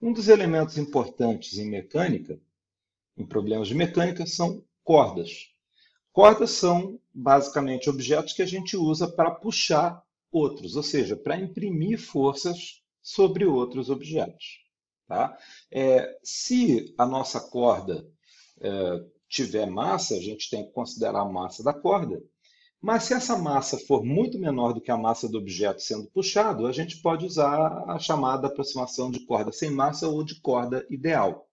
Um dos elementos importantes em mecânica, em problemas de mecânica, são cordas. Cordas são basicamente objetos que a gente usa para puxar outros, ou seja, para imprimir forças sobre outros objetos. Tá? É, se a nossa corda é, tiver massa, a gente tem que considerar a massa da corda, mas se essa massa for muito menor do que a massa do objeto sendo puxado, a gente pode usar a chamada aproximação de corda sem massa ou de corda ideal.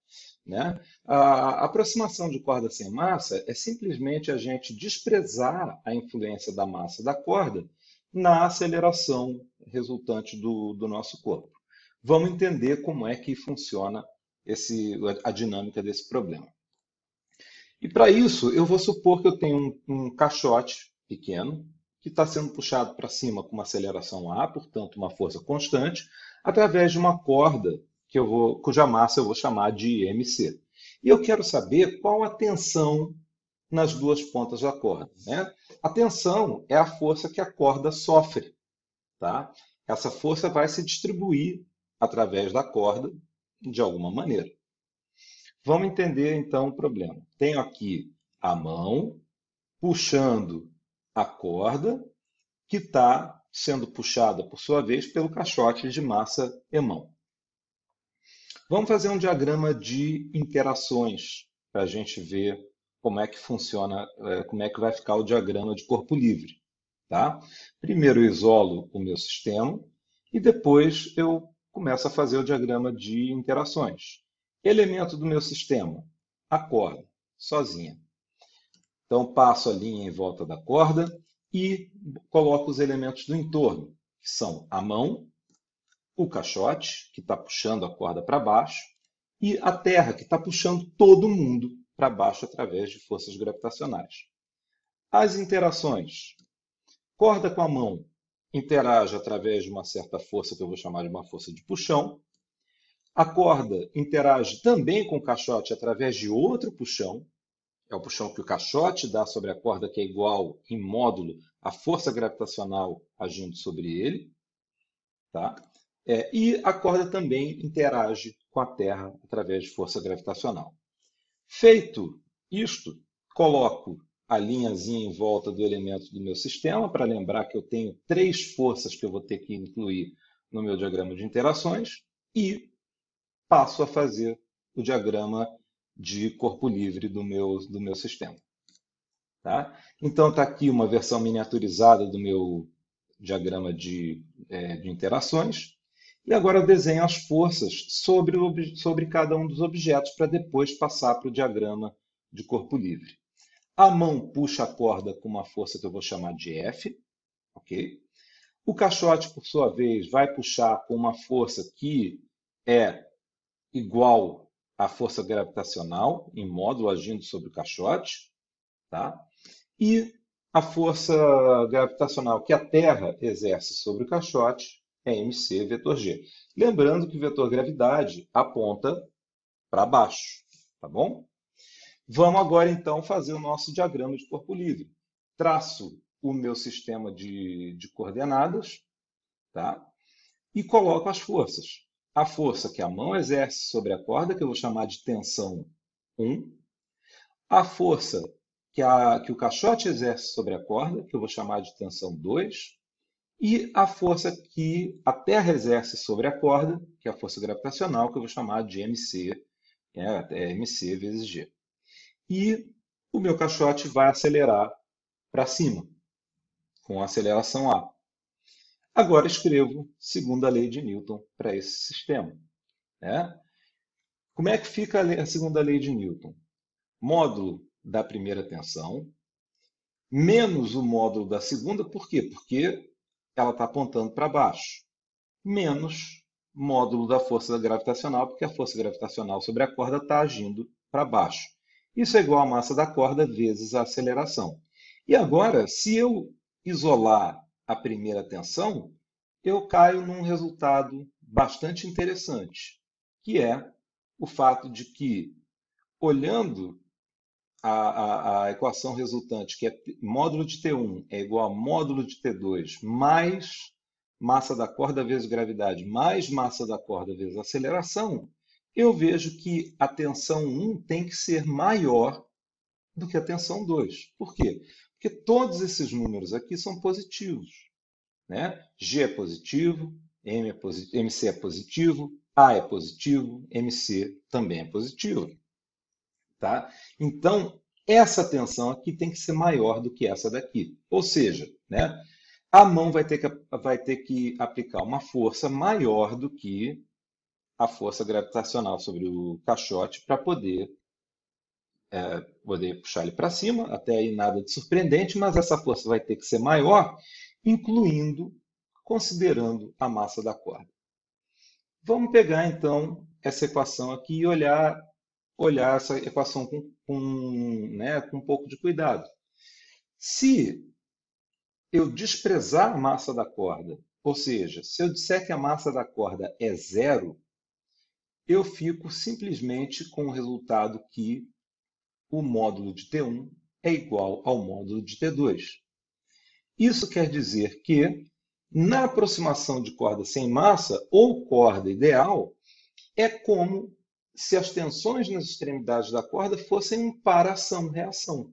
Né? A aproximação de corda sem massa é simplesmente a gente desprezar a influência da massa da corda na aceleração resultante do, do nosso corpo. Vamos entender como é que funciona esse, a dinâmica desse problema. E para isso, eu vou supor que eu tenho um, um caixote pequeno que está sendo puxado para cima com uma aceleração A, portanto, uma força constante, através de uma corda que eu vou, cuja massa eu vou chamar de MC. E eu quero saber qual a tensão nas duas pontas da corda. Né? A tensão é a força que a corda sofre. Tá? Essa força vai se distribuir através da corda de alguma maneira. Vamos entender então o problema. Tenho aqui a mão puxando a corda que está sendo puxada, por sua vez, pelo caixote de massa mão. Vamos fazer um diagrama de interações para a gente ver como é que funciona, é, como é que vai ficar o diagrama de corpo livre. Tá? Primeiro eu isolo o meu sistema e depois eu começo a fazer o diagrama de interações. Elemento do meu sistema, a corda, sozinha. Então, passo a linha em volta da corda e coloco os elementos do entorno, que são a mão, o caixote, que está puxando a corda para baixo, e a terra, que está puxando todo mundo para baixo através de forças gravitacionais. As interações. Corda com a mão interage através de uma certa força, que eu vou chamar de uma força de puxão. A corda interage também com o caixote através de outro puxão, é o puxão que o caixote dá sobre a corda, que é igual em módulo à força gravitacional agindo sobre ele. Tá? É, e a corda também interage com a Terra através de força gravitacional. Feito isto, coloco a linhazinha em volta do elemento do meu sistema, para lembrar que eu tenho três forças que eu vou ter que incluir no meu diagrama de interações, e passo a fazer o diagrama de corpo livre do meu, do meu sistema. Tá? Então, está aqui uma versão miniaturizada do meu diagrama de, é, de interações. E agora eu desenho as forças sobre, sobre cada um dos objetos para depois passar para o diagrama de corpo livre. A mão puxa a corda com uma força que eu vou chamar de F. ok? O caixote, por sua vez, vai puxar com uma força que é igual a força gravitacional em módulo agindo sobre o caixote, tá? e a força gravitacional que a Terra exerce sobre o caixote é mc vetor g. Lembrando que o vetor gravidade aponta para baixo, tá bom? Vamos agora então fazer o nosso diagrama de corpo livre. Traço o meu sistema de, de coordenadas, tá? E coloco as forças a força que a mão exerce sobre a corda, que eu vou chamar de tensão 1, a força que, a, que o caixote exerce sobre a corda, que eu vou chamar de tensão 2, e a força que a terra exerce sobre a corda, que é a força gravitacional, que eu vou chamar de MC, é, é MC vezes G. E o meu caixote vai acelerar para cima, com aceleração A. Agora escrevo segunda lei de Newton para esse sistema. Né? Como é que fica a segunda lei de Newton? Módulo da primeira tensão menos o módulo da segunda, por quê? Porque ela está apontando para baixo, menos módulo da força gravitacional, porque a força gravitacional sobre a corda está agindo para baixo. Isso é igual à massa da corda vezes a aceleração. E agora, se eu isolar a primeira atenção, eu caio num resultado bastante interessante, que é o fato de que, olhando a, a, a, equação resultante, que é módulo de T1 é igual a módulo de T2 mais massa da corda vezes gravidade mais massa da corda vezes aceleração, eu vejo que a tensão 1 tem que ser maior do que a tensão 2. Por quê? Porque todos esses números aqui são positivos. Né? G é positivo, M é posi MC é positivo, A é positivo, MC também é positivo. Tá? Então, essa tensão aqui tem que ser maior do que essa daqui. Ou seja, né, a mão vai ter, que, vai ter que aplicar uma força maior do que a força gravitacional sobre o caixote para poder, é, poder puxar ele para cima. Até aí nada de surpreendente, mas essa força vai ter que ser maior, incluindo, considerando a massa da corda. Vamos pegar então essa equação aqui e olhar olhar essa equação com, com, né, com um pouco de cuidado. Se eu desprezar a massa da corda, ou seja, se eu disser que a massa da corda é zero, eu fico simplesmente com o resultado que o módulo de T1 é igual ao módulo de T2. Isso quer dizer que, na aproximação de corda sem massa, ou corda ideal, é como se as tensões nas extremidades da corda fossem um para-ação-reação.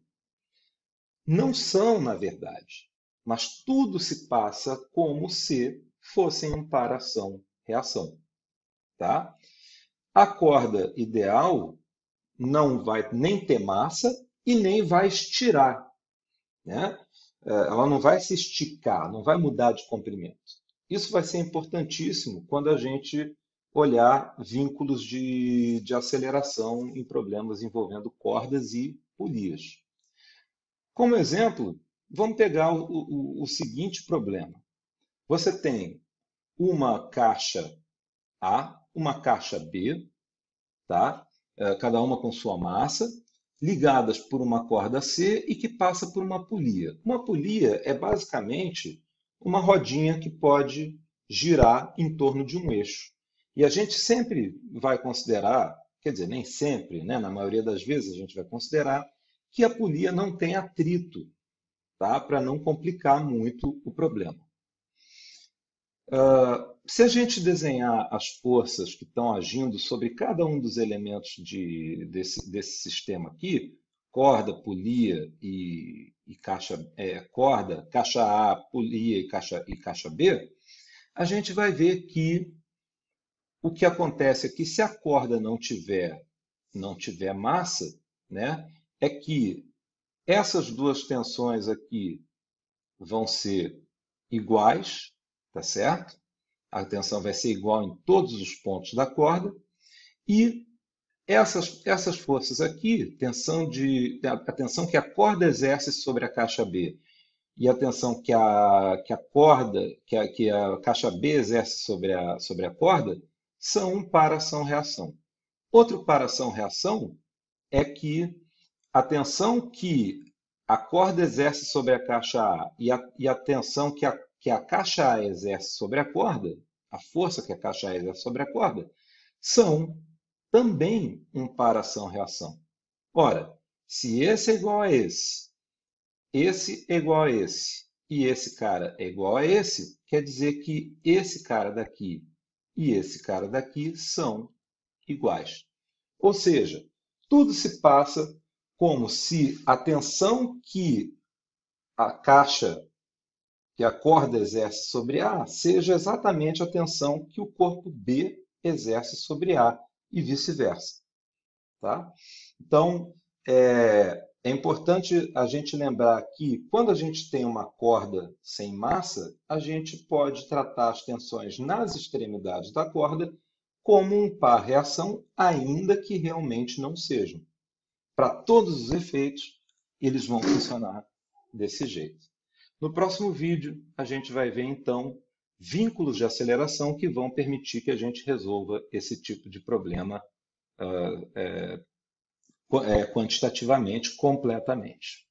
Não são, na verdade, mas tudo se passa como se fossem um para-ação-reação. Tá? A corda ideal não vai nem ter massa e nem vai estirar. Né? É, ela não vai se esticar, não vai mudar de comprimento. Isso vai ser importantíssimo quando a gente olhar vínculos de, de aceleração em problemas envolvendo cordas e polias. Como exemplo, vamos pegar o, o, o seguinte problema. Você tem uma caixa A, uma caixa B, tá? É, cada uma com sua massa, ligadas por uma corda C e que passa por uma polia. Uma polia é basicamente uma rodinha que pode girar em torno de um eixo. E a gente sempre vai considerar, quer dizer, nem sempre, né? na maioria das vezes a gente vai considerar que a polia não tem atrito, tá? para não complicar muito o problema. Uh, se a gente desenhar as forças que estão agindo sobre cada um dos elementos de, desse, desse sistema aqui, corda, polia e, e caixa, é, corda, caixa A, polia e caixa, e caixa B, a gente vai ver que o que acontece é que se a corda não tiver, não tiver massa, né, é que essas duas tensões aqui vão ser iguais, tá certo? A tensão vai ser igual em todos os pontos da corda e essas, essas forças aqui, tensão de, a tensão que a corda exerce sobre a caixa B e a tensão que a, que a corda, que a, que a caixa B exerce sobre a, sobre a corda, são um para-ação-reação. Outro para-ação-reação é que a tensão que a corda exerce sobre a caixa A e a, e a tensão que a, que a caixa A exerce sobre a corda, a força que a caixa A exerce sobre a corda, são também um para-ação-reação. Ora, se esse é igual a esse, esse é igual a esse e esse cara é igual a esse, quer dizer que esse cara daqui e esse cara daqui são iguais. Ou seja, tudo se passa como se a tensão que a caixa, que a corda exerce sobre A, seja exatamente a tensão que o corpo B exerce sobre A e vice-versa. Tá? Então, é, é importante a gente lembrar que quando a gente tem uma corda sem massa, a gente pode tratar as tensões nas extremidades da corda como um par reação, ainda que realmente não sejam. Para todos os efeitos, eles vão funcionar desse jeito. No próximo vídeo, a gente vai ver então vínculos de aceleração que vão permitir que a gente resolva esse tipo de problema uh, é, é, quantitativamente completamente.